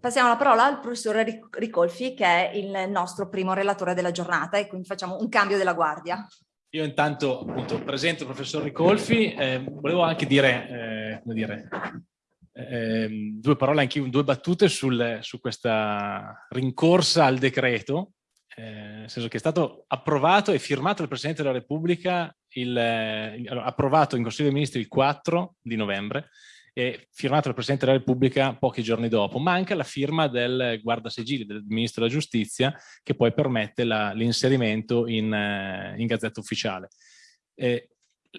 Passiamo la parola al professore Ricolfi che è il nostro primo relatore della giornata e quindi facciamo un cambio della guardia. Io intanto appunto presento il professor Ricolfi, eh, volevo anche dire, eh, dire eh, due parole, anche due battute sul, su questa rincorsa al decreto, eh, nel senso che è stato approvato e firmato dal Presidente della Repubblica, il, il, approvato in Consiglio dei Ministri il 4 di novembre, e firmato dal Presidente della Repubblica pochi giorni dopo. Manca la firma del guardasegili, del Ministro della Giustizia, che poi permette l'inserimento in, eh, in, Gazzetta Ufficiale. Eh,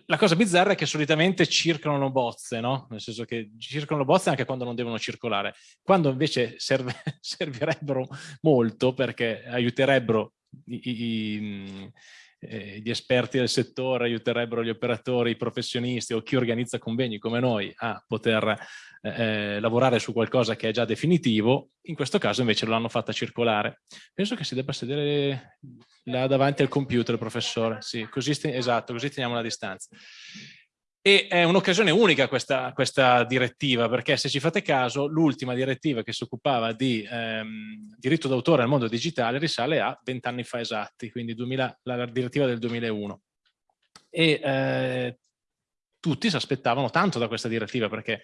la cosa bizzarra è che solitamente circolano bozze, no? Nel senso che circolano bozze anche quando non devono circolare, quando invece serve, servirebbero molto perché aiuterebbero i, i, eh, gli esperti del settore aiuterebbero gli operatori, i professionisti o chi organizza convegni come noi a poter eh, eh, lavorare su qualcosa che è già definitivo, in questo caso invece lo hanno fatta circolare. Penso che si debba sedere là davanti al computer, professore, sì, così, esatto, così teniamo la distanza. E è un'occasione unica questa, questa, direttiva, perché se ci fate caso, l'ultima direttiva che si occupava di ehm, diritto d'autore al mondo digitale risale a vent'anni fa esatti, quindi 2000, la, direttiva del 2001. E eh, tutti si aspettavano tanto da questa direttiva, perché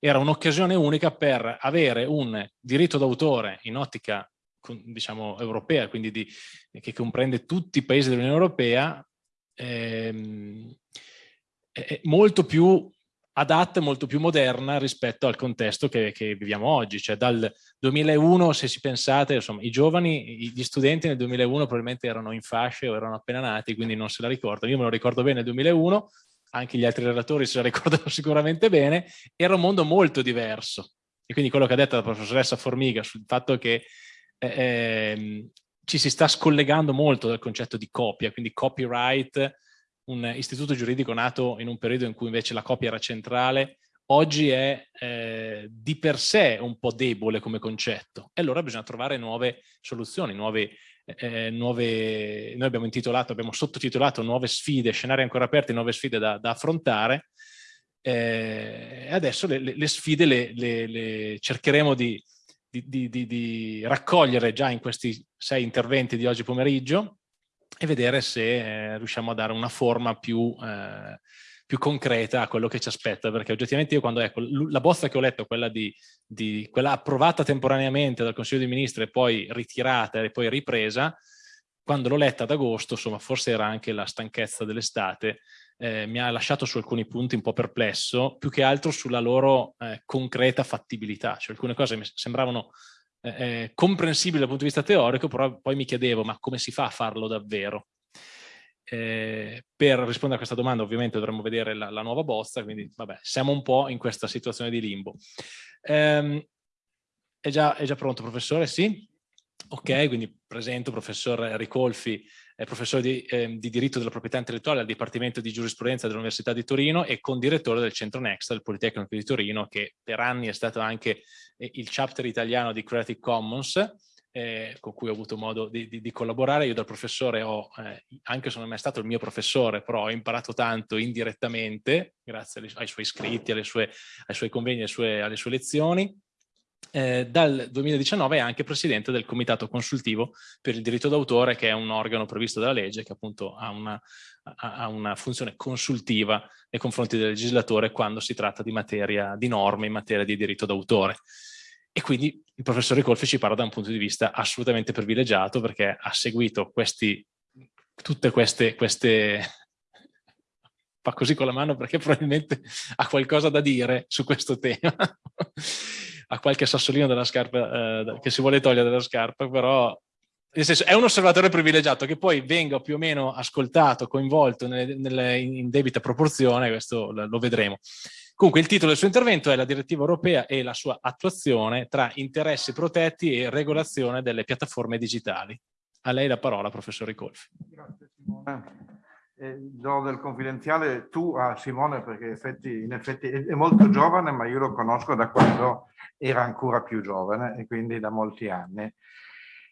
era un'occasione unica per avere un diritto d'autore in ottica diciamo europea, quindi di, che comprende tutti i paesi dell'Unione Europea, ehm, molto più adatta molto più moderna rispetto al contesto che, che, viviamo oggi, cioè dal 2001 se si pensate, insomma i giovani, gli studenti nel 2001 probabilmente erano in fasce o erano appena nati, quindi non se la ricordano, io me lo ricordo bene nel 2001, anche gli altri relatori se la ricordano sicuramente bene, era un mondo molto diverso. E quindi quello che ha detto la professoressa Formiga sul fatto che eh, eh, ci si sta scollegando molto dal concetto di copia, quindi copyright, un istituto giuridico nato in un periodo in cui invece la copia era centrale, oggi è eh, di per sé un po' debole come concetto. E allora bisogna trovare nuove soluzioni, nuove, eh, nuove noi abbiamo intitolato, abbiamo sottotitolato nuove sfide, scenari ancora aperti, nuove sfide da, da affrontare. Eh, adesso le, le sfide le, le, le cercheremo di, di, di, di raccogliere già in questi sei interventi di oggi pomeriggio e vedere se eh, riusciamo a dare una forma più, eh, più, concreta a quello che ci aspetta, perché oggettivamente io quando ecco, la bozza che ho letto, quella, di, di, quella approvata temporaneamente dal Consiglio dei Ministri e poi ritirata e poi ripresa, quando l'ho letta ad agosto, insomma forse era anche la stanchezza dell'estate, eh, mi ha lasciato su alcuni punti un po' perplesso, più che altro sulla loro eh, concreta fattibilità, cioè alcune cose mi sembravano eh, comprensibile dal punto di vista teorico, però poi mi chiedevo ma come si fa a farlo davvero? Eh, per rispondere a questa domanda ovviamente dovremmo vedere la, la, nuova bozza, quindi vabbè, siamo un po' in questa situazione di limbo. Eh, è, già, è già pronto professore? Sì? Ok, quindi presento professor Ricolfi, è professore di, eh, di, diritto della proprietà intellettuale al Dipartimento di Giurisprudenza dell'Università di Torino e condirettore del Centro Next del Politecnico di Torino, che per anni è stato anche eh, il chapter italiano di Creative Commons, eh, con cui ho avuto modo di, di, di collaborare. Io dal professore ho, eh, anche se non è mai stato il mio professore, però ho imparato tanto indirettamente, grazie ai, ai suoi iscritti, sue, ai suoi convegni, alle sue, alle sue lezioni eh, dal 2019 è anche presidente del comitato consultivo per il diritto d'autore che è un organo previsto dalla legge che appunto ha una, ha una, funzione consultiva nei confronti del legislatore quando si tratta di materia di norme in materia di diritto d'autore. E quindi il professore Colfi ci parla da un punto di vista assolutamente privilegiato perché ha seguito questi, tutte queste, queste fa così con la mano perché probabilmente ha qualcosa da dire su questo tema ha qualche sassolino della scarpa eh, che si vuole togliere dalla scarpa, però nel senso, è un osservatore privilegiato che poi venga più o meno ascoltato, coinvolto nelle, nelle, in debita proporzione, questo lo, vedremo. Comunque il titolo del suo intervento è la direttiva europea e la sua attuazione tra interessi protetti e regolazione delle piattaforme digitali. A lei la parola, professor Ricolfi. Grazie Simone eh, do del confidenziale tu a Simone perché effetti, in effetti è, è, molto giovane ma io lo conosco da quando era ancora più giovane e quindi da molti anni.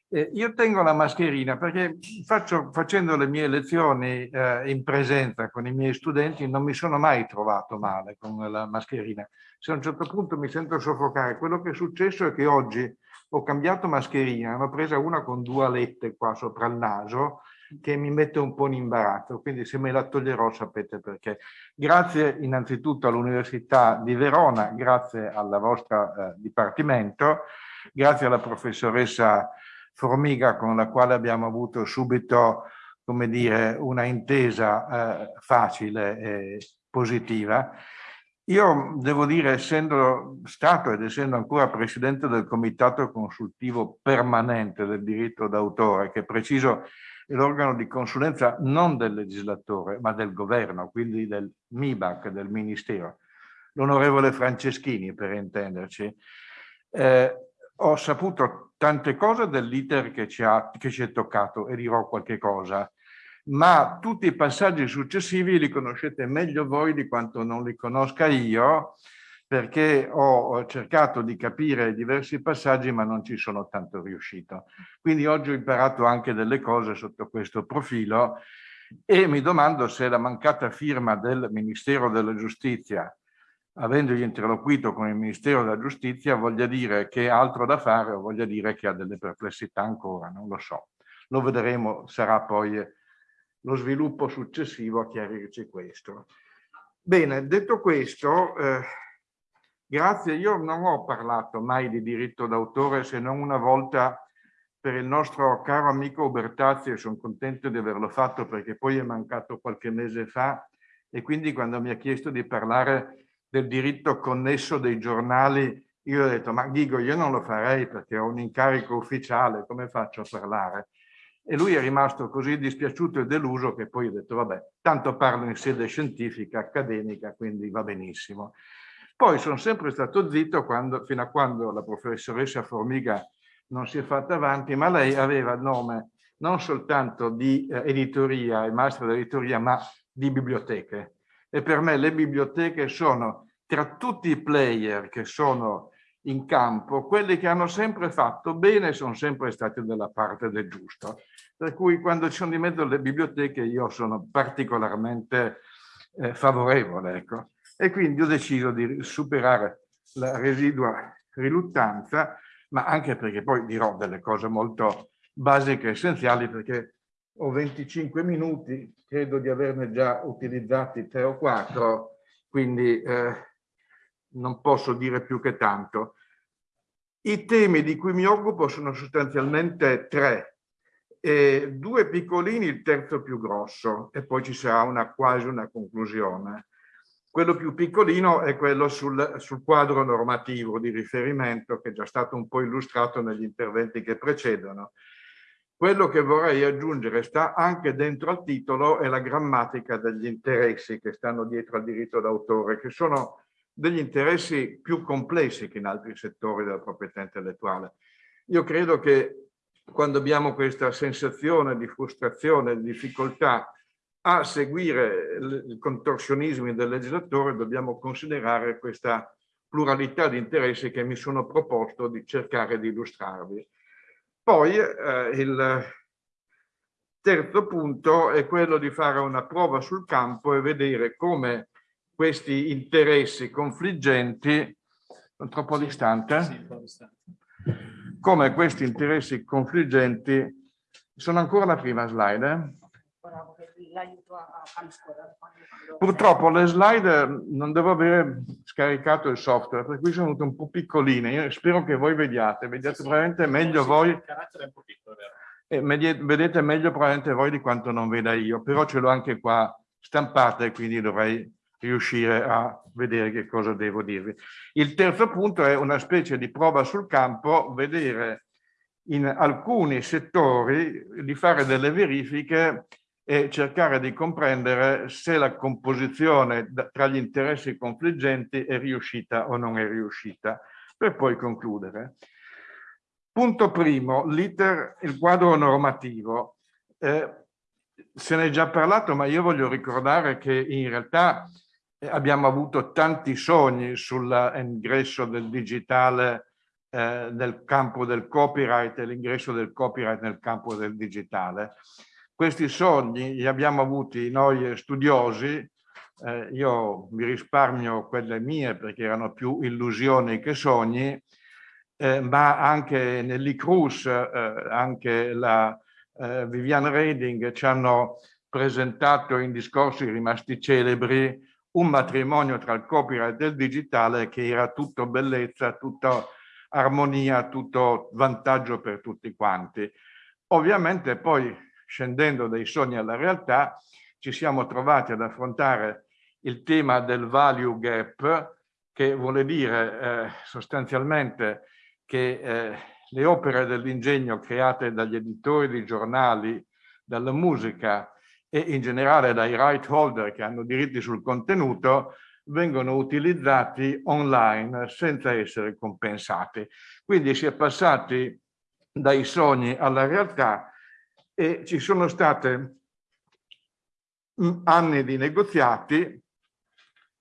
Eh, io tengo la mascherina perché faccio, facendo le mie lezioni eh, in presenza con i miei studenti non mi sono mai trovato male con la mascherina. Se a un certo punto mi sento soffocare, quello che è successo è che oggi ho cambiato mascherina, ne ho presa una con due alette qua sopra il naso che mi mette un po' in imbarazzo, quindi se me la toglierò sapete perché. Grazie innanzitutto all'Università di Verona, grazie al vostro eh, Dipartimento, grazie alla professoressa Formiga con la quale abbiamo avuto subito, come dire, una intesa eh, facile e positiva. Io devo dire, essendo stato ed essendo ancora presidente del comitato consultivo permanente del diritto d'autore, che preciso l'organo di consulenza non del legislatore, ma del governo, quindi del MIBAC, del Ministero, l'onorevole Franceschini per intenderci, eh, ho saputo tante cose dell'iter che, che ci è toccato e dirò qualche cosa, ma tutti i passaggi successivi li conoscete meglio voi di quanto non li conosca io, perché ho cercato di capire diversi passaggi ma non ci sono tanto riuscito. Quindi oggi ho imparato anche delle cose sotto questo profilo e mi domando se la mancata firma del Ministero della Giustizia avendogli interloquito con il Ministero della Giustizia, voglia dire che ha altro da fare o voglia dire che ha delle perplessità ancora, non lo so. Lo vedremo, sarà poi lo sviluppo successivo a chiarirci questo. Bene, detto questo, eh, grazie, io non ho parlato mai di diritto d'autore se non una volta per il nostro caro amico Ubertazzi e sono contento di averlo fatto perché poi è mancato qualche mese fa e quindi quando mi ha chiesto di parlare del diritto connesso dei giornali, io ho detto, ma Ghigo, io non lo farei perché ho un incarico ufficiale, come faccio a parlare? E lui è rimasto così dispiaciuto e deluso che poi ho detto, vabbè, tanto parlo in sede scientifica, accademica, quindi va benissimo. Poi sono sempre stato zitto quando, fino a quando la professoressa Formiga non si è fatta avanti, ma lei aveva nome non soltanto di eh, editoria, il maestro dell'editoria, ma di biblioteche e per me le biblioteche sono tra tutti i player che sono in campo, quelli che hanno sempre fatto bene sono sempre stati dalla parte del giusto. Per cui quando ci sono di mezzo le biblioteche io sono particolarmente eh, favorevole. Ecco. E quindi ho deciso di superare la residua riluttanza, ma anche perché poi dirò delle cose molto basiche e essenziali, perché ho 25 minuti, credo di averne già utilizzati tre o quattro, quindi eh, non posso dire più che tanto. I temi di cui mi occupo sono sostanzialmente tre, eh, due piccolini, il terzo più grosso, e poi ci sarà una, quasi una conclusione. Quello più piccolino è quello sul, sul quadro normativo di riferimento che è già stato un po' illustrato negli interventi che precedono quello che vorrei aggiungere sta anche dentro al titolo è la grammatica degli interessi che stanno dietro al diritto d'autore, che sono degli interessi più complessi che in altri settori della proprietà intellettuale. Io credo che quando abbiamo questa sensazione di frustrazione, di difficoltà a seguire i contorsionismi del legislatore, dobbiamo considerare questa pluralità di interessi che mi sono proposto di cercare di illustrarvi. Poi eh, il terzo punto è quello di fare una prova sul campo e vedere come questi interessi confliggenti, sono troppo distante, come questi interessi confliggenti, sono ancora la prima slide, eh? Purtroppo le slide non devo avere scaricato il software, per cui sono venute un po' piccoline. Io spero che voi vediate, vediate sì, probabilmente sì. meglio sì, voi. E vedete meglio probabilmente voi di quanto non veda io, però ce l'ho anche qua stampata e quindi dovrei riuscire a vedere che cosa devo dirvi. Il terzo punto è una specie di prova sul campo, vedere in alcuni settori di fare delle verifiche e cercare di comprendere se la composizione tra gli interessi confliggenti è riuscita o non è riuscita, per poi concludere. Punto primo, l'iter, il quadro normativo. Eh, se ne è già parlato, ma io voglio ricordare che in realtà abbiamo avuto tanti sogni sull'ingresso del digitale eh, nel campo del copyright e l'ingresso del copyright nel campo del digitale. Questi sogni li abbiamo avuti noi studiosi, eh, io mi risparmio quelle mie perché erano più illusioni che sogni, eh, ma anche nell'ICRUS, eh, anche la eh, Vivian Reding ci hanno presentato in discorsi rimasti celebri un matrimonio tra il copyright e il digitale che era tutto bellezza, tutto armonia, tutto vantaggio per tutti quanti. Ovviamente poi scendendo dai sogni alla realtà ci siamo trovati ad affrontare il tema del value gap che vuole dire eh, sostanzialmente che eh, le opere dell'ingegno create dagli editori di giornali, dalla musica e in generale dai right holder che hanno diritti sul contenuto vengono utilizzati online senza essere compensati. Quindi si è passati dai sogni alla realtà e ci sono state anni di negoziati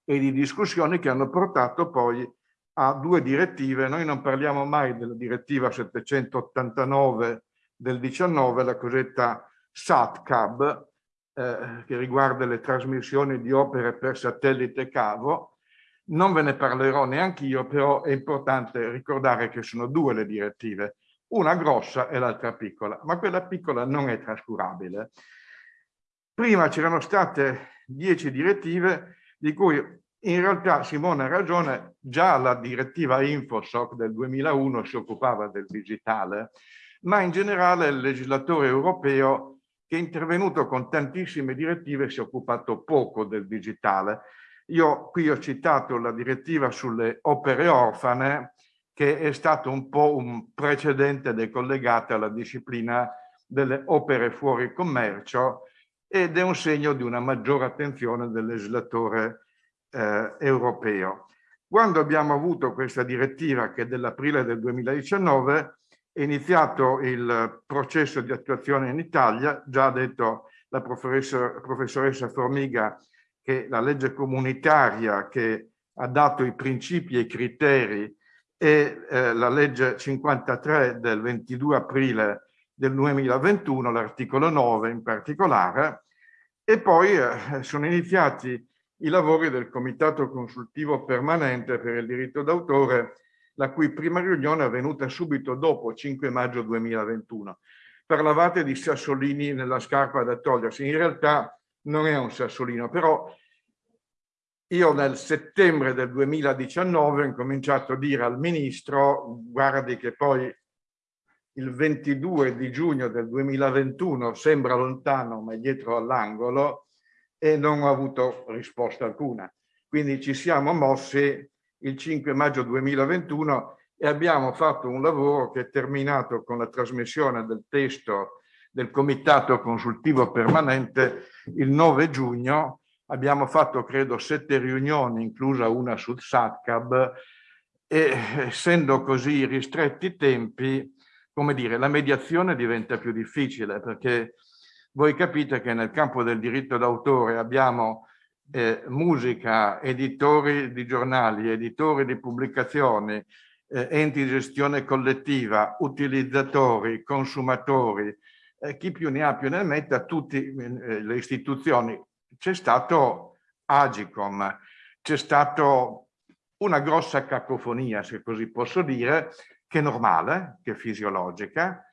e di discussioni che hanno portato poi a due direttive. Noi non parliamo mai della direttiva 789 del 19, la cosiddetta SATCAB, eh, che riguarda le trasmissioni di opere per satellite cavo. Non ve ne parlerò neanche io, però è importante ricordare che sono due le direttive, una grossa e l'altra piccola, ma quella piccola non è trascurabile. Prima c'erano state dieci direttive, di cui in realtà Simone ha ragione, già la direttiva Infosoc del 2001 si occupava del digitale, ma in generale il legislatore europeo che è intervenuto con tantissime direttive si è occupato poco del digitale. Io qui ho citato la direttiva sulle opere orfane, che è stato un po' un precedente decollegato alla disciplina delle opere fuori commercio ed è un segno di una maggiore attenzione del legislatore eh, europeo. Quando abbiamo avuto questa direttiva, che è dell'aprile del 2019, è iniziato il processo di attuazione in Italia, già ha detto la professoressa, professoressa Formiga che la legge comunitaria che ha dato i principi e i criteri e eh, la legge 53 del 22 aprile del 2021, l'articolo 9 in particolare, e poi eh, sono iniziati i lavori del Comitato Consultivo Permanente per il diritto d'autore, la cui prima riunione è avvenuta subito dopo 5 maggio 2021. Parlavate di sassolini nella scarpa da togliersi, in realtà non è un sassolino, però io nel settembre del 2019 ho incominciato a dire al ministro, guardi che poi il 22 di giugno del 2021 sembra lontano ma è dietro all'angolo, e non ho avuto risposta alcuna. Quindi ci siamo mossi il 5 maggio 2021 e abbiamo fatto un lavoro che è terminato con la trasmissione del testo del Comitato Consultivo Permanente il 9 giugno. Abbiamo fatto, credo, sette riunioni, inclusa una sul SATCAB, e essendo così ristretti i tempi, come dire, la mediazione diventa più difficile perché voi capite che nel campo del diritto d'autore abbiamo eh, musica, editori di giornali, editori di pubblicazioni, eh, enti di gestione collettiva, utilizzatori, consumatori, eh, chi più ne ha più ne metta, tutte eh, le istituzioni. C'è stato Agicom, c'è stato una grossa cacofonia, se così posso dire, che è normale, che è fisiologica,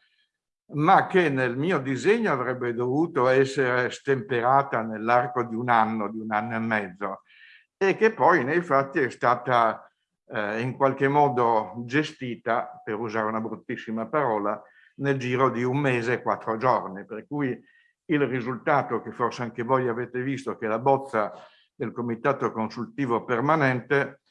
ma che nel mio disegno avrebbe dovuto essere stemperata nell'arco di un anno, di un anno e mezzo, e che poi nei fatti è stata eh, in qualche modo gestita, per usare una bruttissima parola, nel giro di un mese e quattro giorni, per cui il risultato che forse anche voi avete visto, che la bozza del Comitato Consultivo Permanente,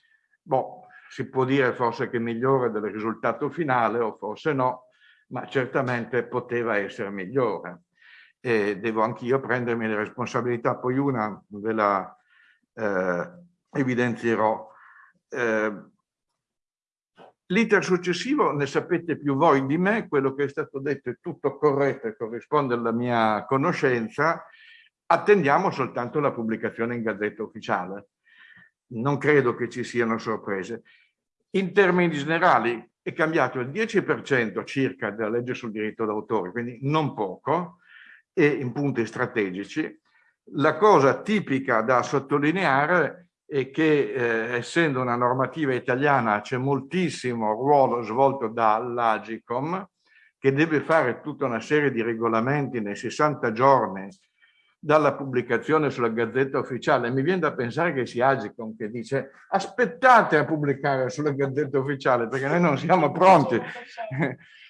boh, si può dire forse che migliore del risultato finale o forse no, ma certamente poteva essere migliore. E devo anch'io prendermi le responsabilità, poi una ve la eh, evidenzierò. Eh, L'iter successivo ne sapete più voi di me, quello che è stato detto è tutto corretto e corrisponde alla mia conoscenza, attendiamo soltanto la pubblicazione in Gazzetta Ufficiale. Non credo che ci siano sorprese. In termini generali, è cambiato il 10% circa della legge sul diritto d'autore, quindi non poco, e in punti strategici. La cosa tipica da sottolineare è che eh, essendo una normativa italiana c'è moltissimo ruolo svolto dall'Agicom che deve fare tutta una serie di regolamenti nei 60 giorni dalla pubblicazione sulla Gazzetta Ufficiale. Mi viene da pensare che sia Agicom che dice aspettate a pubblicare sulla Gazzetta Ufficiale perché noi non siamo pronti.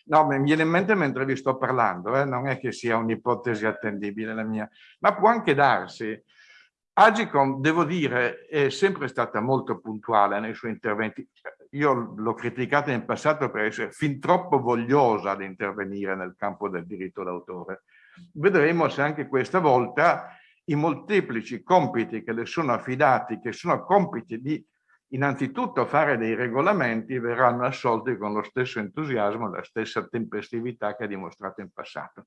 No, mi viene in mente mentre vi sto parlando, eh? non è che sia un'ipotesi attendibile la mia, ma può anche darsi. Agicom, devo dire, è sempre stata molto puntuale nei suoi interventi. Io l'ho criticata in passato per essere fin troppo vogliosa di intervenire nel campo del diritto d'autore vedremo se anche questa volta i molteplici compiti che le sono affidati, che sono compiti di innanzitutto fare dei regolamenti, verranno assolti con lo stesso entusiasmo, la stessa tempestività che ha dimostrato in passato.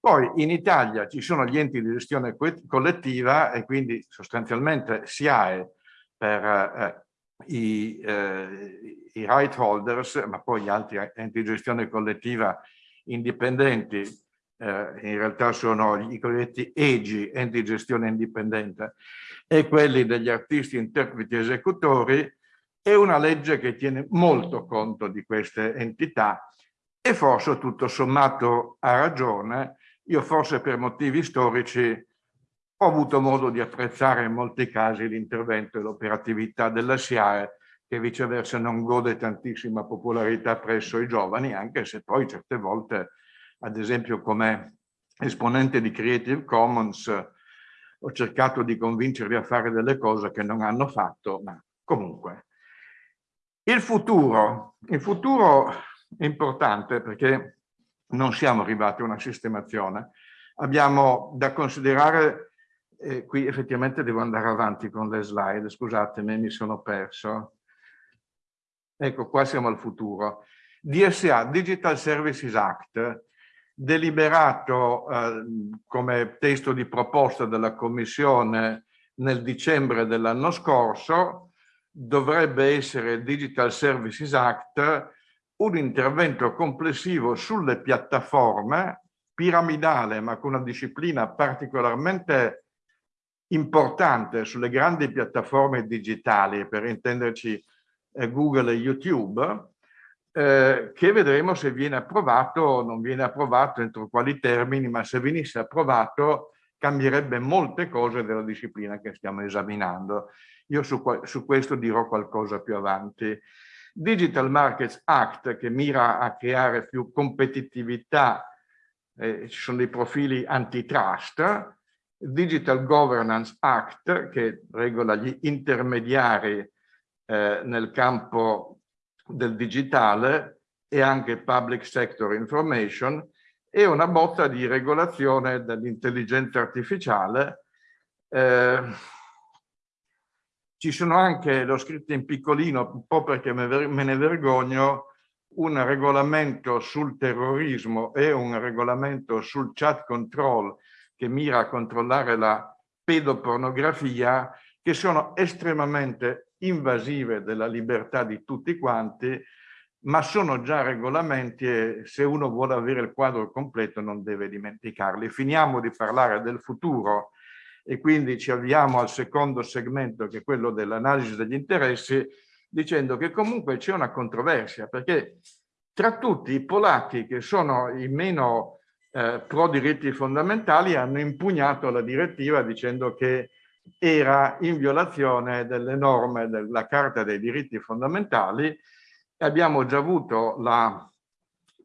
Poi in Italia ci sono gli enti di gestione collettiva e quindi sostanzialmente SIAE per eh, i, eh, i right holders, ma poi gli altri enti di gestione collettiva indipendenti eh, in realtà sono i cosiddetti EGI, enti di gestione indipendente, e quelli degli artisti, interpreti e esecutori, è una legge che tiene molto conto di queste entità e forse tutto sommato ha ragione. Io forse per motivi storici ho avuto modo di apprezzare in molti casi l'intervento e l'operatività della SIAE che viceversa non gode tantissima popolarità presso i giovani, anche se poi certe volte ad esempio come esponente di Creative Commons ho cercato di convincervi a fare delle cose che non hanno fatto, ma comunque. Il futuro, il futuro è importante perché non siamo arrivati a una sistemazione. Abbiamo da considerare, eh, qui effettivamente devo andare avanti con le slide, scusatemi, mi sono perso. Ecco, qua siamo al futuro. DSA, Digital Services Act, deliberato eh, come testo di proposta della Commissione nel dicembre dell'anno scorso, dovrebbe essere Digital Services Act un intervento complessivo sulle piattaforme, piramidale ma con una disciplina particolarmente importante sulle grandi piattaforme digitali, per intenderci eh, Google e YouTube, eh, che vedremo se viene approvato o non viene approvato, entro quali termini, ma se venisse approvato cambierebbe molte cose della disciplina che stiamo esaminando. Io su, su questo dirò qualcosa più avanti. Digital Markets Act che mira a creare più competitività, eh, ci sono dei profili antitrust, Digital Governance Act che regola gli intermediari eh, nel campo del digitale e anche public sector information e una botta di regolazione dell'intelligenza artificiale. Eh, ci sono anche, l'ho scritto in piccolino, un po' perché me ne vergogno, un regolamento sul terrorismo e un regolamento sul chat control che mira a controllare la pedopornografia, che sono estremamente invasive della libertà di tutti quanti, ma sono già regolamenti e se uno vuole avere il quadro completo non deve dimenticarli. Finiamo di parlare del futuro e quindi ci avviamo al secondo segmento che è quello dell'analisi degli interessi dicendo che comunque c'è una controversia perché tra tutti i polacchi che sono i meno eh, pro diritti fondamentali hanno impugnato la direttiva dicendo che era in violazione delle norme della Carta dei diritti fondamentali. Abbiamo già avuto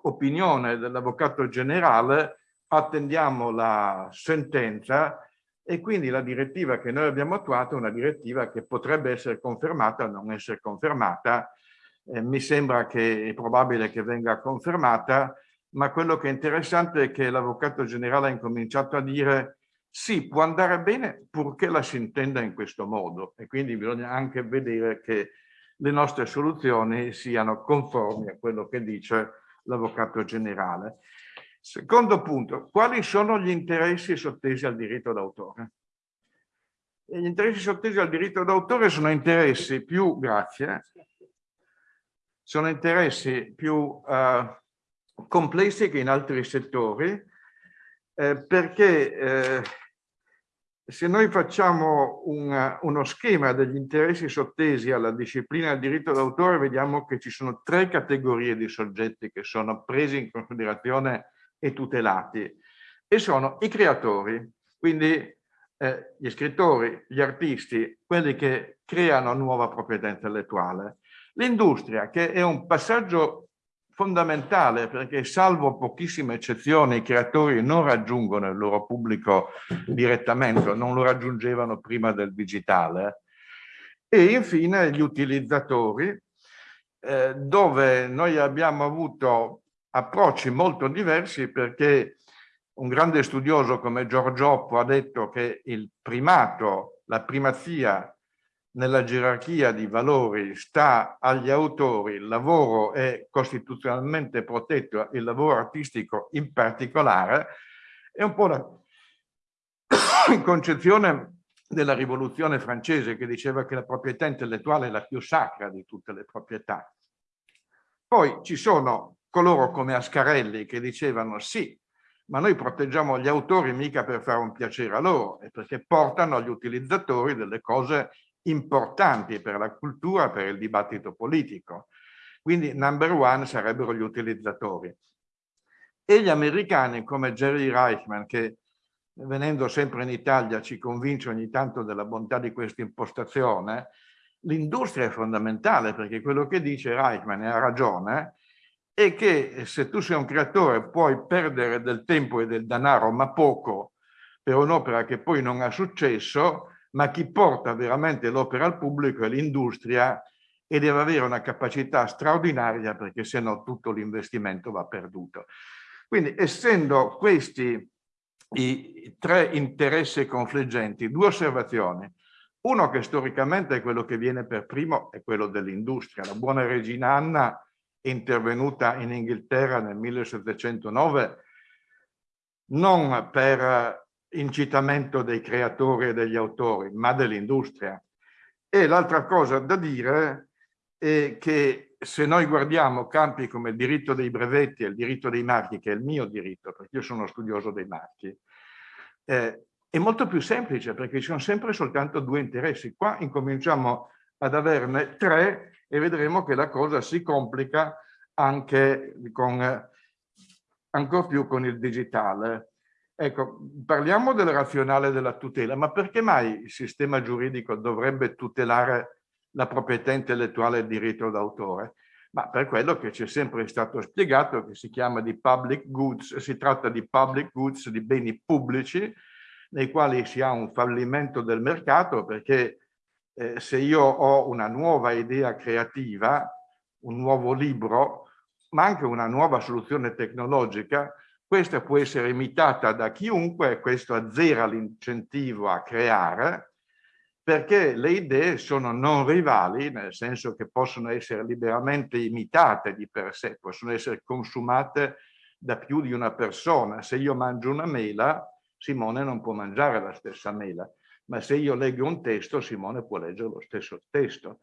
l'opinione dell'Avvocato Generale, attendiamo la sentenza e quindi la direttiva che noi abbiamo attuato è una direttiva che potrebbe essere confermata o non essere confermata. Eh, mi sembra che è probabile che venga confermata, ma quello che è interessante è che l'Avvocato Generale ha incominciato a dire sì, può andare bene purché la si intenda in questo modo e quindi bisogna anche vedere che le nostre soluzioni siano conformi a quello che dice l'Avvocato Generale. Secondo punto, quali sono gli interessi sottesi al diritto d'autore? Gli interessi sottesi al diritto d'autore sono interessi più, grazie, sono interessi più eh, complessi che in altri settori, eh, perché eh, se noi facciamo un, uno schema degli interessi sottesi alla disciplina del diritto d'autore, vediamo che ci sono tre categorie di soggetti che sono presi in considerazione e tutelati, e sono i creatori, quindi eh, gli scrittori, gli artisti, quelli che creano nuova proprietà intellettuale. L'industria, che è un passaggio fondamentale perché salvo pochissime eccezioni i creatori non raggiungono il loro pubblico direttamente, non lo raggiungevano prima del digitale. E infine gli utilizzatori, eh, dove noi abbiamo avuto approcci molto diversi perché un grande studioso come Giorgioppo ha detto che il primato, la primazia nella gerarchia di valori sta agli autori, il lavoro è costituzionalmente protetto, il lavoro artistico in particolare, è un po' la concezione della rivoluzione francese che diceva che la proprietà intellettuale è la più sacra di tutte le proprietà. Poi ci sono coloro come Ascarelli che dicevano sì, ma noi proteggiamo gli autori mica per fare un piacere a loro, è perché portano agli utilizzatori delle cose importanti per la cultura, per il dibattito politico. Quindi number one sarebbero gli utilizzatori. E gli americani come Jerry Reichman, che venendo sempre in Italia ci convince ogni tanto della bontà di questa impostazione, l'industria è fondamentale perché quello che dice Reichman e ha ragione è che se tu sei un creatore puoi perdere del tempo e del denaro, ma poco, per un'opera che poi non ha successo, ma chi porta veramente l'opera al pubblico è l'industria e deve avere una capacità straordinaria perché se no tutto l'investimento va perduto. Quindi essendo questi i tre interessi confliggenti, due osservazioni. Uno che storicamente è quello che viene per primo è quello dell'industria. La buona regina Anna intervenuta in Inghilterra nel 1709 non per incitamento dei creatori e degli autori, ma dell'industria. E l'altra cosa da dire è che se noi guardiamo campi come il diritto dei brevetti e il diritto dei marchi, che è il mio diritto, perché io sono studioso dei marchi, eh, è molto più semplice perché ci sono sempre soltanto due interessi. Qua incominciamo ad averne tre e vedremo che la cosa si complica anche con, ancora più con il digitale. Ecco, parliamo del razionale della tutela, ma perché mai il sistema giuridico dovrebbe tutelare la proprietà intellettuale e il diritto d'autore? Ma per quello che ci è sempre stato spiegato, che si chiama di public goods, si tratta di public goods, di beni pubblici, nei quali si ha un fallimento del mercato, perché eh, se io ho una nuova idea creativa, un nuovo libro, ma anche una nuova soluzione tecnologica, questa può essere imitata da chiunque e questo azzera l'incentivo a creare perché le idee sono non rivali, nel senso che possono essere liberamente imitate di per sé, possono essere consumate da più di una persona. Se io mangio una mela, Simone non può mangiare la stessa mela, ma se io leggo un testo, Simone può leggere lo stesso testo.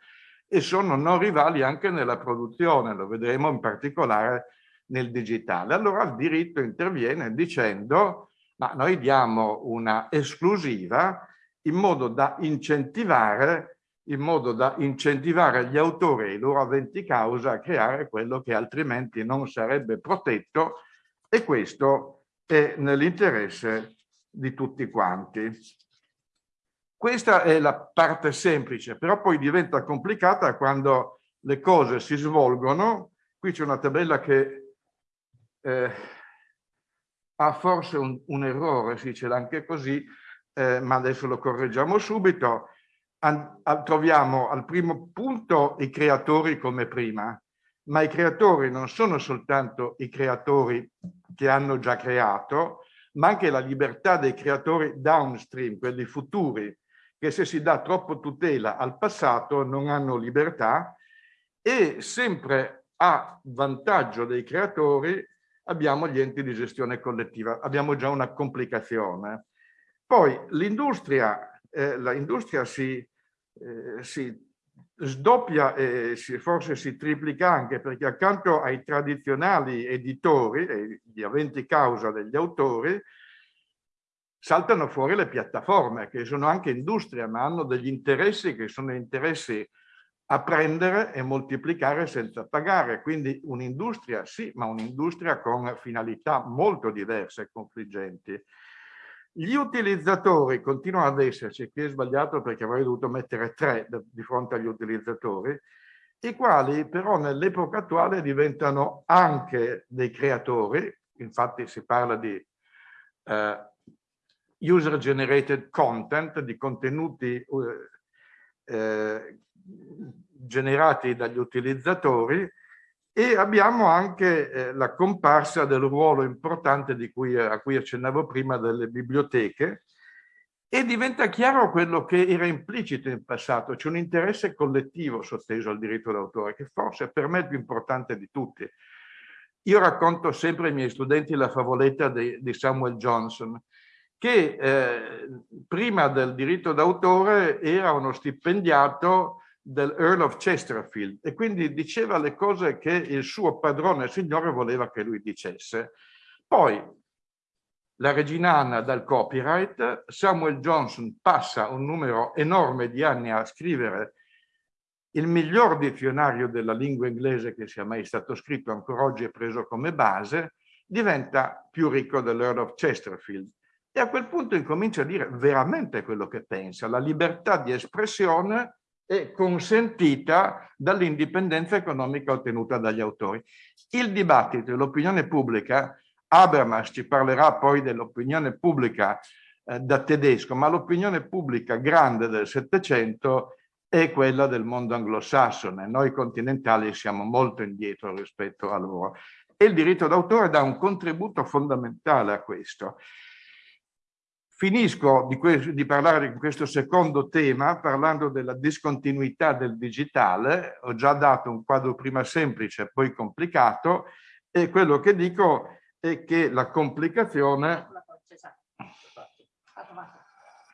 E sono non rivali anche nella produzione, lo vedremo in particolare nel digitale. Allora il diritto interviene dicendo ma noi diamo una esclusiva in modo da incentivare, in modo da incentivare gli autori e i loro aventi causa a creare quello che altrimenti non sarebbe protetto e questo è nell'interesse di tutti quanti. Questa è la parte semplice, però poi diventa complicata quando le cose si svolgono. Qui c'è una tabella che eh, ha forse un, un, errore, si dice anche così, eh, ma adesso lo correggiamo subito. An, troviamo al primo punto i creatori come prima, ma i creatori non sono soltanto i creatori che hanno già creato, ma anche la libertà dei creatori downstream, quelli futuri, che se si dà troppo tutela al passato non hanno libertà e sempre a vantaggio dei creatori abbiamo gli enti di gestione collettiva, abbiamo già una complicazione. Poi l'industria, eh, si, eh, si sdoppia e forse si triplica anche perché accanto ai tradizionali editori gli aventi causa degli autori saltano fuori le piattaforme che sono anche industria ma hanno degli interessi che sono interessi a prendere e moltiplicare senza pagare. Quindi un'industria sì, ma un'industria con finalità molto diverse e confliggenti. Gli utilizzatori continuano ad esserci, qui è sbagliato perché avrei dovuto mettere tre di fronte agli utilizzatori, i quali però nell'epoca attuale diventano anche dei creatori, infatti si parla di eh, user generated content, di contenuti eh, eh, generati dagli utilizzatori e abbiamo anche eh, la comparsa del ruolo importante cui, a cui accennavo prima delle biblioteche e diventa chiaro quello che era implicito in passato, c'è un interesse collettivo sotteso al diritto d'autore che forse per me è il più importante di tutti. Io racconto sempre ai miei studenti la favoletta di, di Samuel Johnson, che eh, prima del diritto d'autore era uno stipendiato del Earl of Chesterfield e quindi diceva le cose che il suo padrone signore voleva che lui dicesse. Poi la regina Anna dal copyright, Samuel Johnson passa un numero enorme di anni a scrivere il miglior dizionario della lingua inglese che sia mai stato scritto, ancora oggi è preso come base, diventa più ricco dell'Earl of Chesterfield. E a quel punto incomincia a dire veramente quello che pensa. La libertà di espressione è consentita dall'indipendenza economica ottenuta dagli autori. Il dibattito e l'opinione pubblica, Habermas ci parlerà poi dell'opinione pubblica eh, da tedesco, ma l'opinione pubblica grande del Settecento è quella del mondo anglosassone. Noi continentali siamo molto indietro rispetto a loro. E il diritto d'autore dà un contributo fondamentale a questo. Finisco di, di, parlare di questo secondo tema parlando della discontinuità del digitale. Ho già dato un quadro prima semplice, poi complicato, e quello che dico è che la complicazione...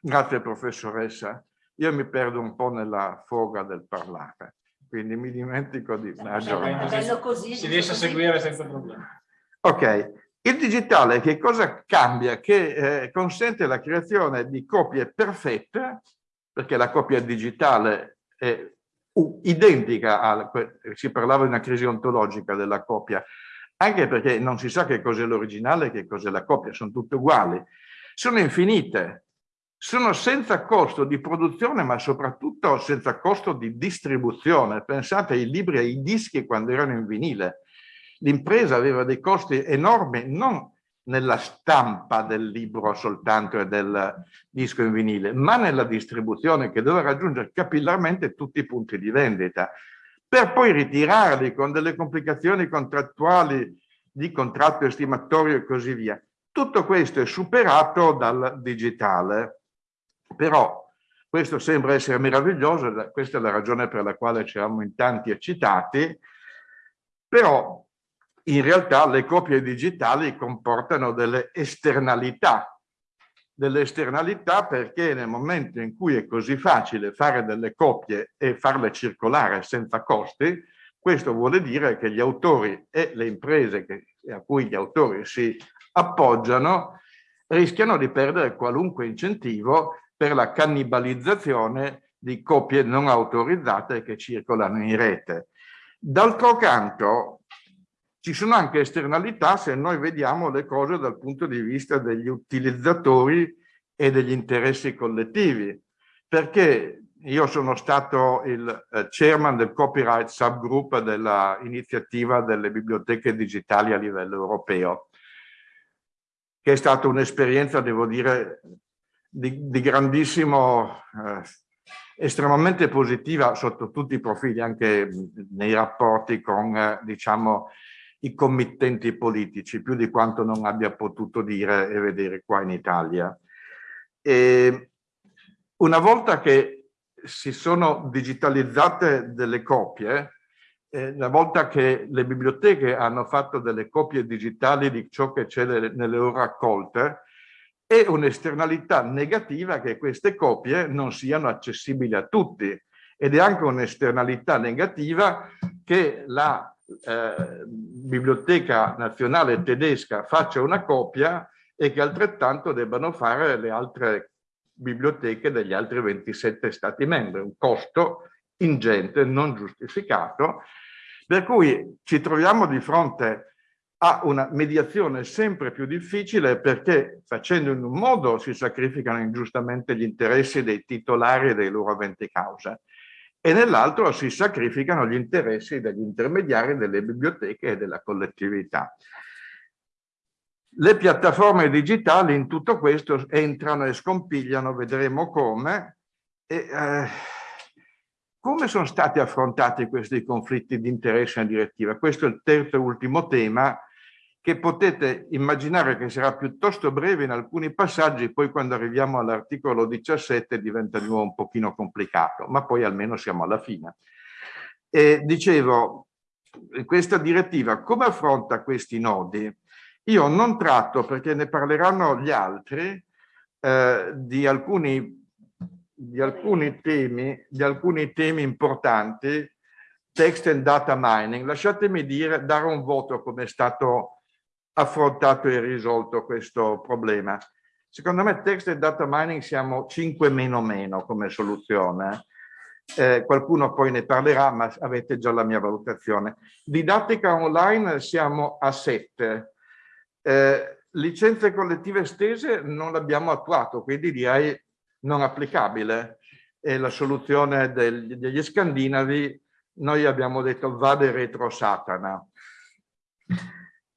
Grazie professoressa. Io mi perdo un po' nella foga del parlare, quindi mi dimentico di... Si riesce a seguire senza problemi. Ok, il digitale che cosa cambia? Che eh, consente la creazione di copie perfette, perché la copia digitale è identica a, si parlava di una crisi ontologica della copia, anche perché non si sa che cos'è l'originale e che cos'è la copia, sono tutte uguali. Sono infinite, sono senza costo di produzione, ma soprattutto senza costo di distribuzione. Pensate ai libri e ai dischi quando erano in vinile l'impresa aveva dei costi enormi, non nella stampa del libro soltanto e del disco in vinile, ma nella distribuzione che doveva raggiungere capillarmente tutti i punti di vendita, per poi ritirarli con delle complicazioni contrattuali di contratto estimatorio e così via. Tutto questo è superato dal digitale, però questo sembra essere meraviglioso, questa è la ragione per la quale ci siamo in tanti eccitati, però in realtà le copie digitali comportano delle esternalità, delle esternalità perché nel momento in cui è così facile fare delle copie e farle circolare senza costi, questo vuole dire che gli autori e le imprese che, a cui gli autori si appoggiano rischiano di perdere qualunque incentivo per la cannibalizzazione di copie non autorizzate che circolano in rete. D'altro canto, ci sono anche esternalità se noi vediamo le cose dal punto di vista degli utilizzatori e degli interessi collettivi, perché io sono stato il eh, chairman del copyright subgroup dell'iniziativa delle biblioteche digitali a livello europeo, che è stata un'esperienza, devo dire, di, di grandissimo, eh, estremamente positiva sotto tutti i profili, anche nei rapporti con, eh, diciamo, i committenti politici, più di quanto non abbia potuto dire e vedere qua in Italia. E una volta che si sono digitalizzate delle copie, eh, una volta che le biblioteche hanno fatto delle copie digitali di ciò che c'è nelle loro raccolte, è un'esternalità negativa che queste copie non siano accessibili a tutti ed è anche un'esternalità negativa che la eh, Biblioteca Nazionale Tedesca faccia una copia e che altrettanto debbano fare le altre biblioteche degli altri 27 Stati membri, un costo ingente, non giustificato, per cui ci troviamo di fronte a una mediazione sempre più difficile perché facendo in un modo si sacrificano ingiustamente gli interessi dei titolari e dei loro aventi causa e nell'altro si sacrificano gli interessi degli intermediari, delle biblioteche e della collettività. Le piattaforme digitali in tutto questo entrano e scompigliano, vedremo come. E, eh, come sono stati affrontati questi conflitti di interesse in direttiva? Questo è il terzo e ultimo tema che potete immaginare che sarà piuttosto breve in alcuni passaggi, poi quando arriviamo all'articolo 17 diventa di nuovo un pochino complicato, ma poi almeno siamo alla fine. E dicevo, questa direttiva come affronta questi nodi? Io non tratto, perché ne parleranno gli altri, eh, di, alcuni, di, alcuni temi, di alcuni temi importanti, text and data mining. Lasciatemi dire, dare un voto come è stato affrontato e risolto questo problema. Secondo me text e data mining siamo 5 meno meno come soluzione. Eh, qualcuno poi ne parlerà, ma avete già la mia valutazione. Didattica online siamo a 7. Eh, licenze collettive estese non l'abbiamo attuato, quindi direi non applicabile. E la soluzione degli, degli scandinavi, noi abbiamo detto vade retro Satana.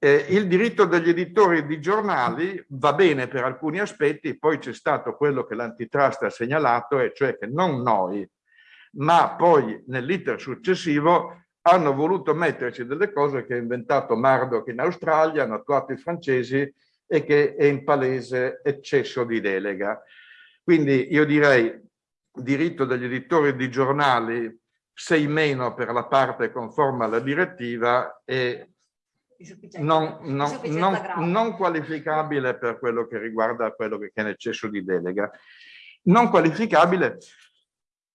Eh, il diritto degli editori di giornali va bene per alcuni aspetti, poi c'è stato quello che l'antitrust ha segnalato, e cioè che non noi, ma poi nell'iter successivo hanno voluto metterci delle cose che ha inventato Murdoch in Australia, hanno attuato i francesi e che è in palese eccesso di delega. Quindi io direi diritto degli editori di giornali 6 meno per la parte conforme alla direttiva e non, non, non, non, qualificabile per quello che riguarda quello che è l'eccesso di delega. Non qualificabile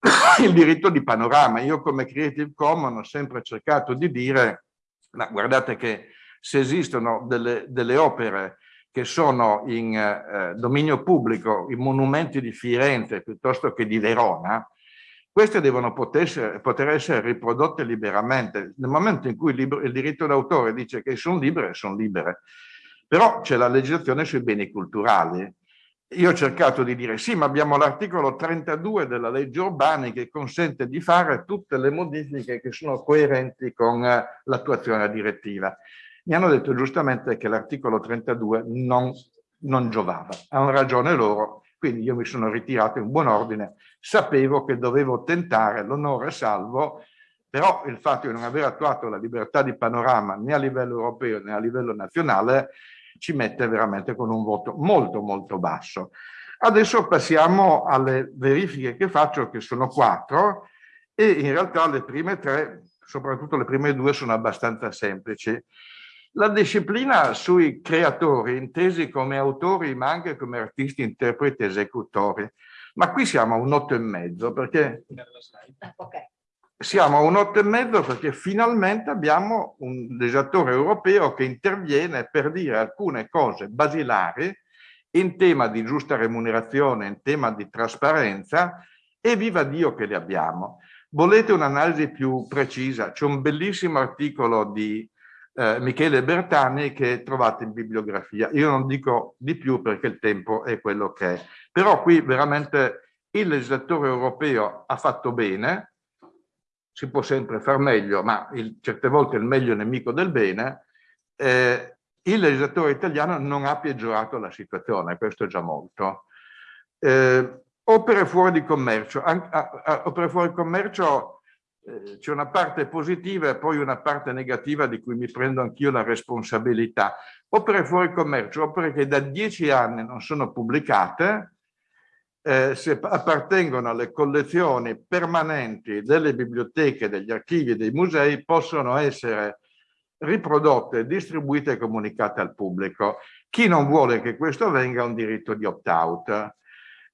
il diritto di panorama. Io come Creative Commons ho sempre cercato di dire, ma guardate che se esistono delle, delle opere che sono in eh, dominio pubblico, i monumenti di Firenze piuttosto che di Verona, queste devono poter, essere riprodotte liberamente. Nel momento in cui il, libro, il diritto d'autore dice che sono libere, sono libere. Però c'è la legislazione sui beni culturali. Io ho cercato di dire sì, ma abbiamo l'articolo 32 della legge Urbani che consente di fare tutte le modifiche che sono coerenti con eh, l'attuazione direttiva. Mi hanno detto giustamente che l'articolo 32 non, non giovava. Hanno ragione loro, quindi io mi sono ritirato in buon ordine, sapevo che dovevo tentare l'onore salvo, però il fatto di non aver attuato la libertà di panorama né a livello europeo né a livello nazionale ci mette veramente con un voto molto molto basso. Adesso passiamo alle verifiche che faccio, che sono quattro, e in realtà le prime tre, soprattutto le prime due, sono abbastanza semplici. La disciplina sui creatori, intesi come autori ma anche come artisti, interpreti, esecutori. Ma qui siamo a un otto e mezzo perché siamo a un otto e mezzo perché finalmente abbiamo un legislatore europeo che interviene per dire alcune cose basilari in tema di giusta remunerazione, in tema di trasparenza e viva Dio che le abbiamo. Volete un'analisi più precisa? C'è un bellissimo articolo di eh, Michele Bertani che trovate in bibliografia. Io non dico di più perché il tempo è quello che è. Però qui veramente il legislatore europeo ha fatto bene, si può sempre far meglio, ma il, certe volte il meglio è nemico del bene, eh, il legislatore italiano non ha peggiorato la situazione, questo è già molto. Eh, opere fuori di commercio. An a, a, opere fuori di commercio c'è una parte positiva e poi una parte negativa di cui mi prendo anch'io la responsabilità. Opere fuori commercio, opere che da dieci anni non sono pubblicate, eh, se appartengono alle collezioni permanenti delle biblioteche, degli archivi e dei musei, possono essere riprodotte, distribuite e comunicate al pubblico. Chi non vuole che questo avvenga ha un diritto di opt-out.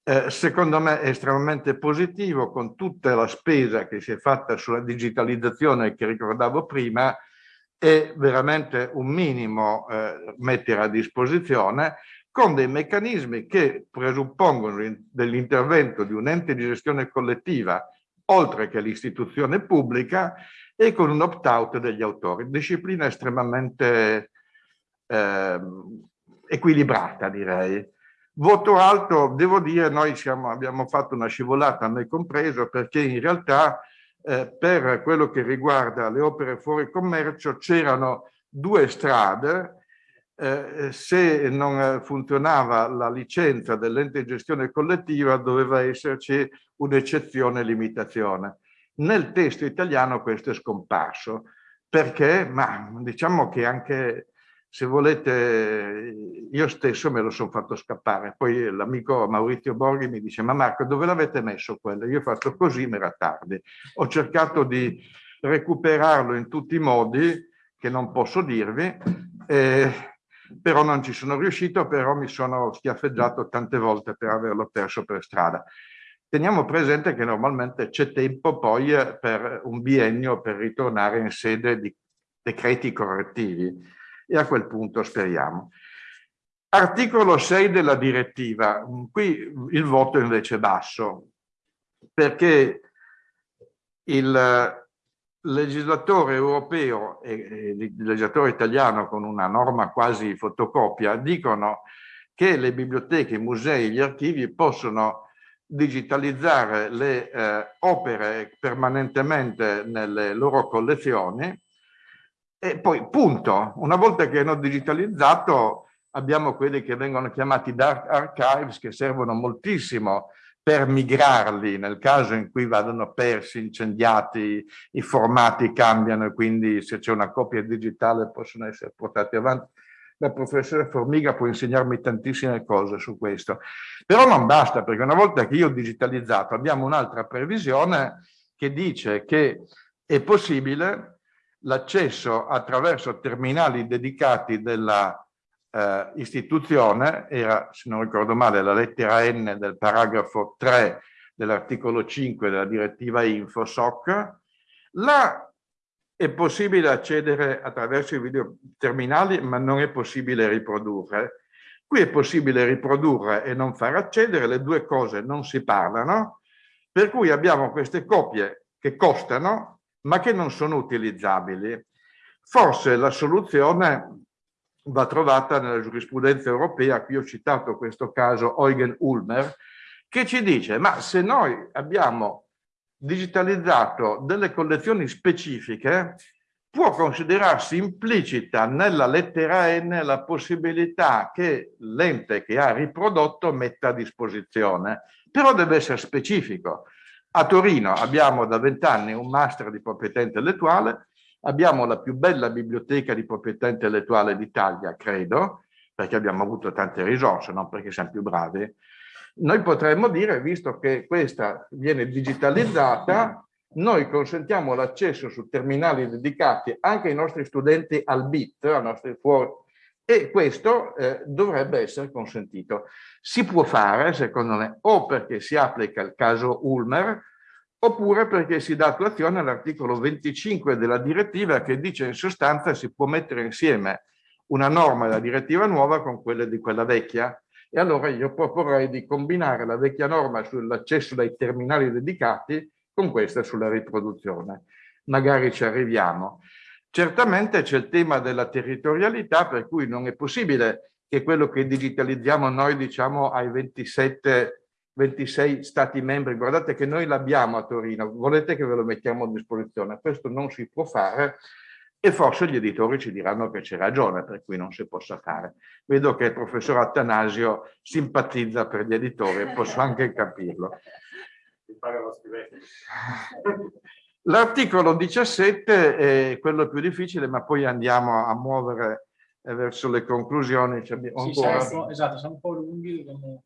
Eh, secondo me è estremamente positivo con tutta la spesa che si è fatta sulla digitalizzazione che ricordavo prima è veramente un minimo eh, mettere a disposizione con dei meccanismi che presuppongono dell'intervento di un ente di gestione collettiva oltre che l'istituzione pubblica e con un opt-out degli autori. Disciplina estremamente eh, equilibrata direi. Voto alto, devo dire, noi siamo, abbiamo fatto una scivolata, me compreso, perché in realtà eh, per quello che riguarda le opere fuori commercio c'erano due strade, eh, se non funzionava la licenza dell'ente di gestione collettiva doveva esserci un'eccezione limitazione. Nel testo italiano questo è scomparso. Perché? Ma diciamo che anche se volete, io stesso me lo sono fatto scappare. Poi l'amico Maurizio Borghi mi dice, ma Marco, dove l'avete messo quello? Io ho fatto così, ma era tardi. Ho cercato di recuperarlo in tutti i modi, che non posso dirvi, eh, però non ci sono riuscito, però mi sono schiaffeggiato tante volte per averlo perso per strada. Teniamo presente che normalmente c'è tempo poi per un biennio per ritornare in sede di decreti correttivi e a quel punto speriamo. Articolo 6 della direttiva, qui il voto invece è basso, perché il legislatore europeo e il legislatore italiano con una norma quasi fotocopia dicono che le biblioteche, i musei, gli archivi possono digitalizzare le eh, opere permanentemente nelle loro collezioni e poi, punto, una volta che hanno digitalizzato, abbiamo quelli che vengono chiamati dark archives, che servono moltissimo per migrarli nel caso in cui vadano persi, incendiati, i formati cambiano e quindi se c'è una copia digitale possono essere portati avanti. La professore Formiga può insegnarmi tantissime cose su questo. Però non basta, perché una volta che io ho digitalizzato abbiamo un'altra previsione che dice che è possibile l'accesso attraverso terminali dedicati della eh, istituzione, era se non ricordo male la lettera N del paragrafo 3 dell'articolo 5 della direttiva InfoSoc, là è possibile accedere attraverso i videoterminali ma non è possibile riprodurre. Qui è possibile riprodurre e non far accedere, le due cose non si parlano, per cui abbiamo queste copie che costano ma che non sono utilizzabili. Forse la soluzione va trovata nella giurisprudenza europea, qui ho citato questo caso Eugen Ulmer, che ci dice ma se noi abbiamo digitalizzato delle collezioni specifiche può considerarsi implicita nella lettera N la possibilità che l'ente che ha riprodotto metta a disposizione, però deve essere specifico. A Torino abbiamo da vent'anni un master di proprietà intellettuale, abbiamo la più bella biblioteca di proprietà intellettuale d'Italia, credo, perché abbiamo avuto tante risorse, non perché siamo più bravi. Noi potremmo dire, visto che questa viene digitalizzata, noi consentiamo l'accesso su terminali dedicati anche ai nostri studenti al BIT, ai nostri fuori, e questo eh, dovrebbe essere consentito. Si può fare, secondo me, o perché si applica il caso Ulmer, oppure perché si dà attuazione all'articolo 25 della direttiva che dice in sostanza si può mettere insieme una norma della direttiva nuova con quelle di quella vecchia. E allora io proporrei di combinare la vecchia norma sull'accesso dai terminali dedicati con questa sulla riproduzione. Magari ci arriviamo. Certamente c'è il tema della territorialità, per cui non è possibile che quello che digitalizziamo noi diciamo ai 27, 26 stati membri, guardate che noi l'abbiamo a Torino, volete che ve lo mettiamo a disposizione? Questo non si può fare e forse gli editori ci diranno che c'è ragione, per cui non si possa fare. Vedo che il professor Attanasio simpatizza per gli editori, posso anche capirlo. L'articolo 17 è quello più difficile, ma poi andiamo a muovere eh, verso le conclusioni. Sì, siamo, esatto, siamo un po' lunghi. Come...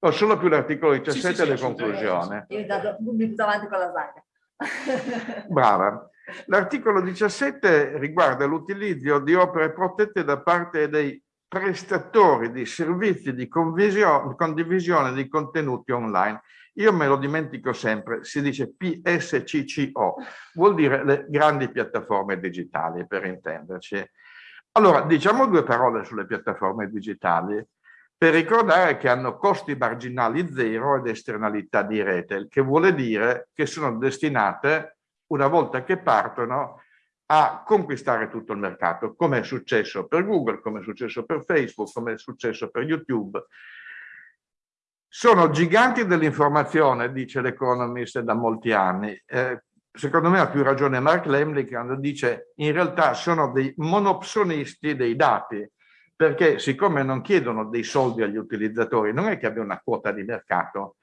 Ho solo più l'articolo 17 sì, sì, le conclusioni. Io mi butto avanti con la slide. Brava. L'articolo 17 riguarda l'utilizzo di opere protette da parte dei prestatori di servizi di condivisione di contenuti online. Io me lo dimentico sempre, si dice PSCCO, vuol dire le grandi piattaforme digitali per intenderci. Allora, diciamo due parole sulle piattaforme digitali per ricordare che hanno costi marginali zero ed esternalità di rete, che vuole dire che sono destinate, una volta che partono, a conquistare tutto il mercato, come è successo per Google, come è successo per Facebook, come è successo per YouTube. Sono giganti dell'informazione, dice l'Economist da molti anni. Eh, secondo me ha più ragione Mark Lemley quando dice in realtà sono dei monopsonisti dei dati, perché siccome non chiedono dei soldi agli utilizzatori, non è che abbia una quota di mercato,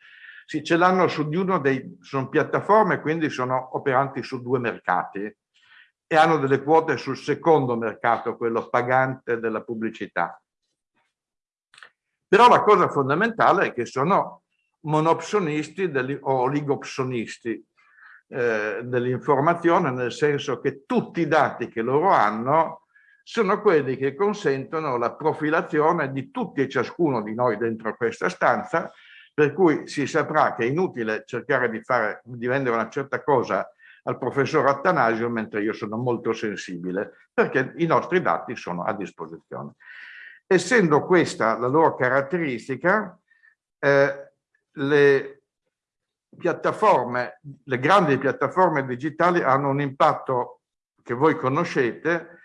sì, ce l'hanno su di uno dei, sono piattaforme, quindi sono operanti su due mercati e hanno delle quote sul secondo mercato, quello pagante della pubblicità. Però la cosa fondamentale è che sono monopsonisti o oligopsonisti eh, dell'informazione, nel senso che tutti i dati che loro hanno sono quelli che consentono la profilazione di tutti e ciascuno di noi dentro questa stanza, per cui si saprà che è inutile cercare di, fare, di vendere una certa cosa al professor Attanasio, mentre io sono molto sensibile, perché i nostri dati sono a disposizione. Essendo questa la loro caratteristica, eh, le piattaforme, le grandi piattaforme digitali hanno un impatto che voi conoscete,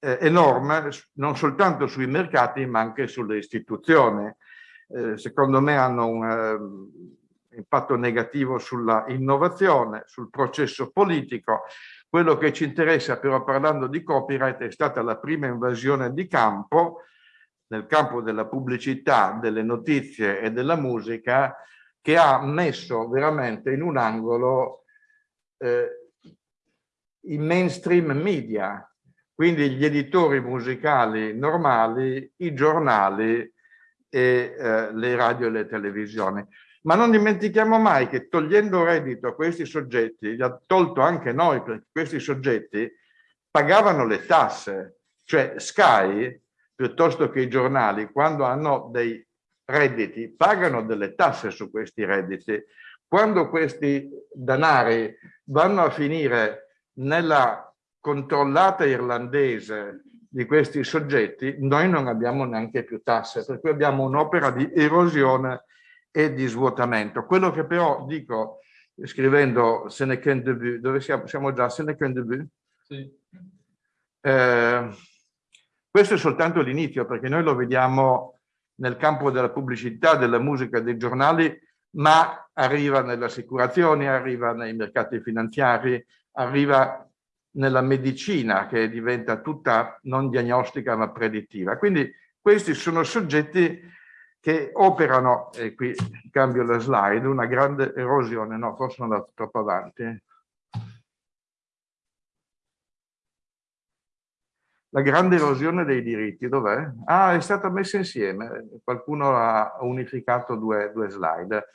eh, enorme, non soltanto sui mercati, ma anche sulle istituzioni. Eh, secondo me hanno un, eh, impatto negativo sulla innovazione, sul processo politico. Quello che ci interessa però parlando di copyright è stata la prima invasione di campo, nel campo della pubblicità, delle notizie e della musica, che ha messo veramente in un angolo eh, i mainstream media, quindi gli editori musicali normali, i giornali e eh, le radio e le televisioni. Ma non dimentichiamo mai che togliendo reddito a questi soggetti, gli ha tolto anche noi, perché questi soggetti pagavano le tasse. Cioè Sky, piuttosto che i giornali, quando hanno dei redditi, pagano delle tasse su questi redditi. Quando questi danari vanno a finire nella controllata irlandese di questi soggetti, noi non abbiamo neanche più tasse, per cui abbiamo un'opera di erosione e di svuotamento. Quello che però dico scrivendo Sénéquin debut, dove siamo? Siamo già a Sénéquin debut? Sì. Eh, questo è soltanto l'inizio perché noi lo vediamo nel campo della pubblicità, della musica, dei giornali, ma arriva nelle assicurazioni, arriva nei mercati finanziari, arriva nella medicina che diventa tutta non diagnostica ma predittiva. Quindi questi sono soggetti che operano, e qui cambio la slide, una grande erosione, no, forse sono andato troppo avanti. La grande erosione dei diritti, dov'è? Ah, è stata messa insieme, qualcuno ha unificato due, due slide.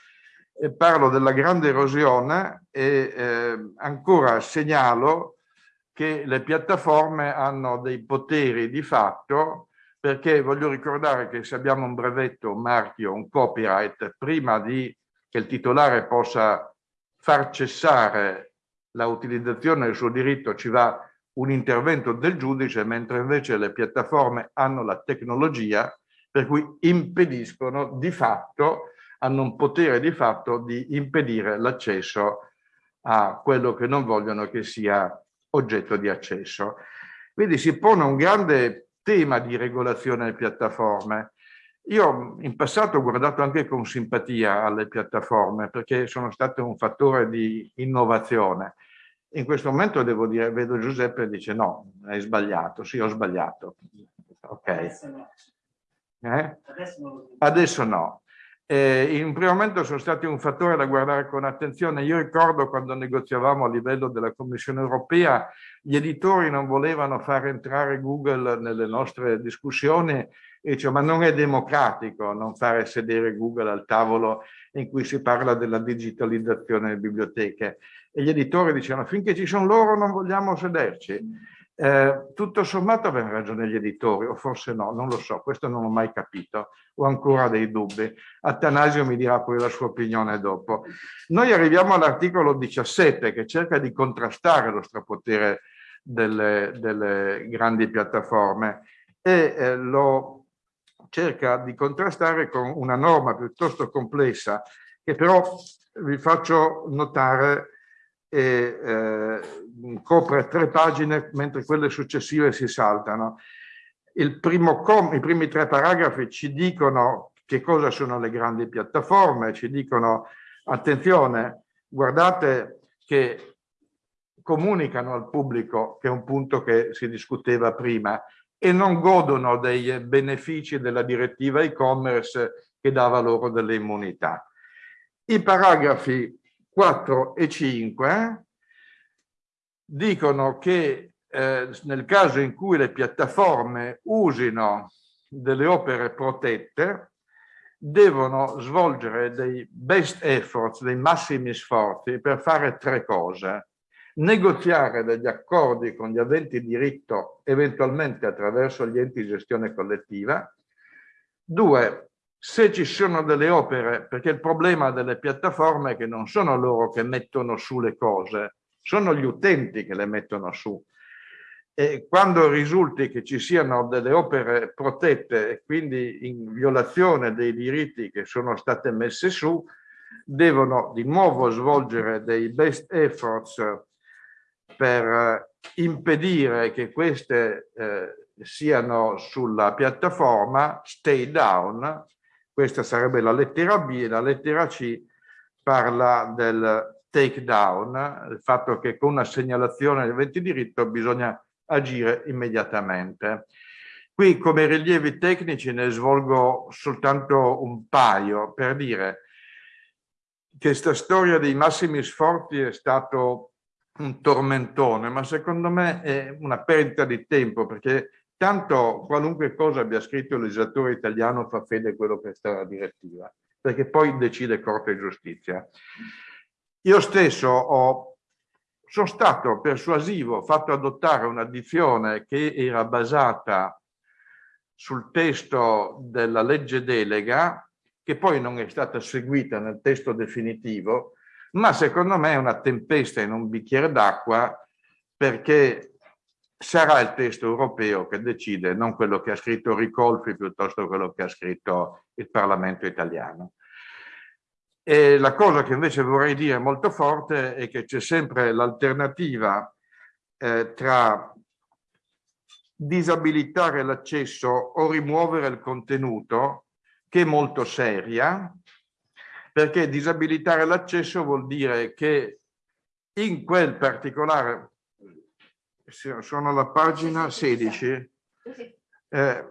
E parlo della grande erosione e eh, ancora segnalo che le piattaforme hanno dei poteri di fatto perché voglio ricordare che se abbiamo un brevetto, un marchio, un copyright, prima di che il titolare possa far cessare la utilizzazione del suo diritto ci va un intervento del giudice, mentre invece le piattaforme hanno la tecnologia per cui impediscono di fatto, hanno un potere di fatto di impedire l'accesso a quello che non vogliono che sia oggetto di accesso. Quindi si pone un grande tema di regolazione delle piattaforme. Io in passato ho guardato anche con simpatia alle piattaforme perché sono state un fattore di innovazione. In questo momento devo dire, vedo Giuseppe e dice no, hai sbagliato, sì ho sbagliato. Ok. Adesso no. Eh? Adesso no. Eh, in un primo momento sono stati un fattore da guardare con attenzione. Io ricordo quando negoziavamo a livello della Commissione europea, gli editori non volevano far entrare Google nelle nostre discussioni e dice ma non è democratico non fare sedere Google al tavolo in cui si parla della digitalizzazione delle biblioteche. E gli editori dicevano finché ci sono loro non vogliamo sederci. Eh, tutto sommato avevano ragione gli editori, o forse no, non lo so, questo non l'ho mai capito, ho ancora dei dubbi. Atanasio mi dirà poi la sua opinione dopo. Noi arriviamo all'articolo 17 che cerca di contrastare lo strapotere delle, delle grandi piattaforme e eh, lo cerca di contrastare con una norma piuttosto complessa che però vi faccio notare e eh, copre tre pagine mentre quelle successive si saltano. I primi tre paragrafi ci dicono che cosa sono le grandi piattaforme, ci dicono attenzione, guardate che comunicano al pubblico, che è un punto che si discuteva prima, e non godono dei benefici della direttiva e-commerce che dava loro delle immunità. I paragrafi 4 e 5 dicono che eh, nel caso in cui le piattaforme usino delle opere protette, devono svolgere dei best efforts, dei massimi sforzi per fare tre cose. Negoziare degli accordi con gli aventi diritto, eventualmente attraverso gli enti di gestione collettiva. Due, se ci sono delle opere, perché il problema delle piattaforme è che non sono loro che mettono su le cose, sono gli utenti che le mettono su. E quando risulti che ci siano delle opere protette e quindi in violazione dei diritti che sono state messe su, devono di nuovo svolgere dei best efforts per impedire che queste eh, siano sulla piattaforma, stay down, questa sarebbe la lettera B e la lettera C parla del take down, il fatto che con una segnalazione del eventi diritto bisogna agire immediatamente. Qui come rilievi tecnici ne svolgo soltanto un paio per dire che questa storia dei massimi sforzi è stato un tormentone, ma secondo me è una perdita di tempo perché Tanto qualunque cosa abbia scritto il legislatore italiano fa fede a quello che sta la direttiva, perché poi decide Corte di Giustizia. Io stesso ho, sono stato persuasivo, fatto adottare una dizione che era basata sul testo della legge delega, che poi non è stata seguita nel testo definitivo, ma secondo me è una tempesta in un bicchiere d'acqua perché sarà il testo europeo che decide, non quello che ha scritto Ricolfi piuttosto quello che ha scritto il Parlamento italiano. E la cosa che invece vorrei dire molto forte è che c'è sempre l'alternativa eh, tra disabilitare l'accesso o rimuovere il contenuto, che è molto seria, perché disabilitare l'accesso vuol dire che in quel particolare sono alla pagina 16. Eh,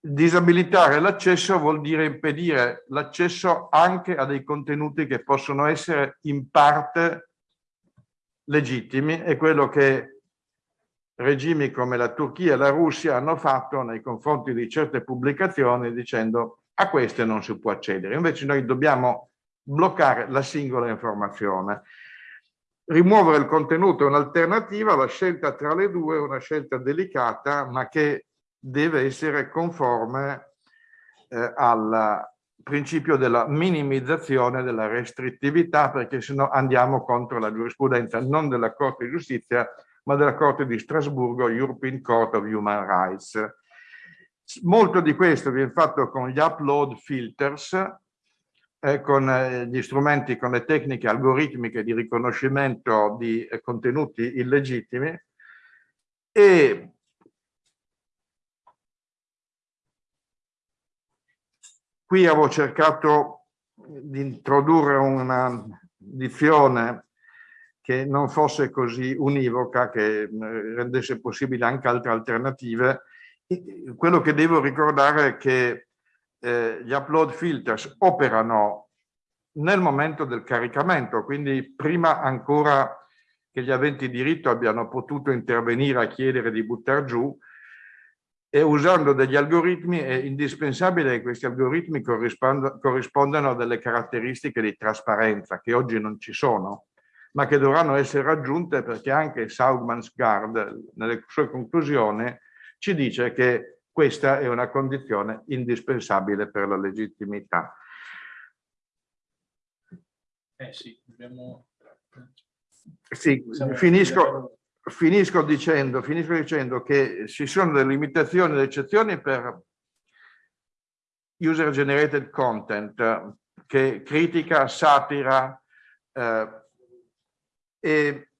disabilitare l'accesso vuol dire impedire l'accesso anche a dei contenuti che possono essere in parte legittimi e quello che regimi come la Turchia e la Russia hanno fatto nei confronti di certe pubblicazioni dicendo a queste non si può accedere. Invece noi dobbiamo bloccare la singola informazione. Rimuovere il contenuto è un'alternativa, la scelta tra le due è una scelta delicata, ma che deve essere conforme eh, al principio della minimizzazione della restrittività, perché se no andiamo contro la giurisprudenza non della Corte di Giustizia, ma della Corte di Strasburgo, European Court of Human Rights. Molto di questo viene fatto con gli upload filters, eh, con eh, gli strumenti, con le tecniche algoritmiche di riconoscimento di eh, contenuti illegittimi e qui avevo cercato di introdurre una dizione che non fosse così univoca, che eh, rendesse possibile anche altre alternative. Quello che devo ricordare è che eh, gli upload filters operano nel momento del caricamento, quindi prima ancora che gli aventi diritto abbiano potuto intervenire a chiedere di buttare giù e usando degli algoritmi è indispensabile che questi algoritmi corrispondano a delle caratteristiche di trasparenza che oggi non ci sono. ma che dovranno essere raggiunte perché anche Saugmansgaard nelle sue conclusioni ci dice che questa è una condizione indispensabile per la legittimità. Eh sì, dobbiamo... Sì, finisco, finisco, dicendo, finisco dicendo che ci sono delle limitazioni e delle eccezioni per user generated content che critica, satira eh, e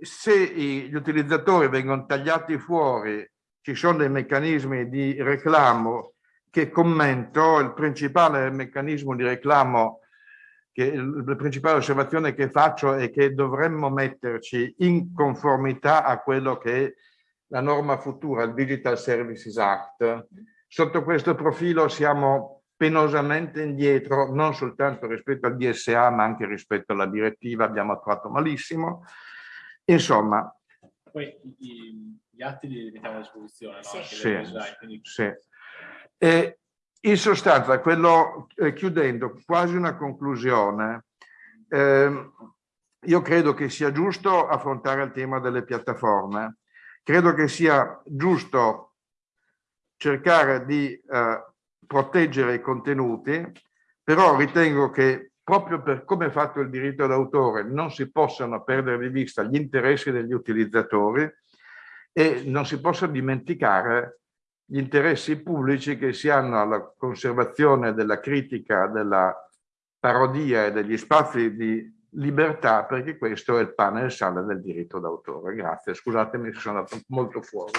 se gli utilizzatori vengono tagliati fuori ci sono dei meccanismi di reclamo che commento, il principale meccanismo di reclamo che la principale osservazione che faccio è che dovremmo metterci in conformità a quello che è la norma futura, il Digital Services Act. Sotto questo profilo siamo penosamente indietro, non soltanto rispetto al DSA, ma anche rispetto alla direttiva, abbiamo attuato malissimo. Insomma. Poi gli atti li mettiamo a disposizione, no? Sì. Sì, design, quindi... sì. E in sostanza, quello, eh, chiudendo, quasi una conclusione, eh, io credo che sia giusto affrontare il tema delle piattaforme, credo che sia giusto cercare di eh, proteggere i contenuti, però ritengo che proprio per come è fatto il diritto d'autore non si possano perdere di vista gli interessi degli utilizzatori e non si possa dimenticare gli interessi pubblici che si hanno alla conservazione della critica, della parodia e degli spazi di libertà, perché questo è il pane e il sale del diritto d'autore. Grazie, scusatemi sono andato molto fuori.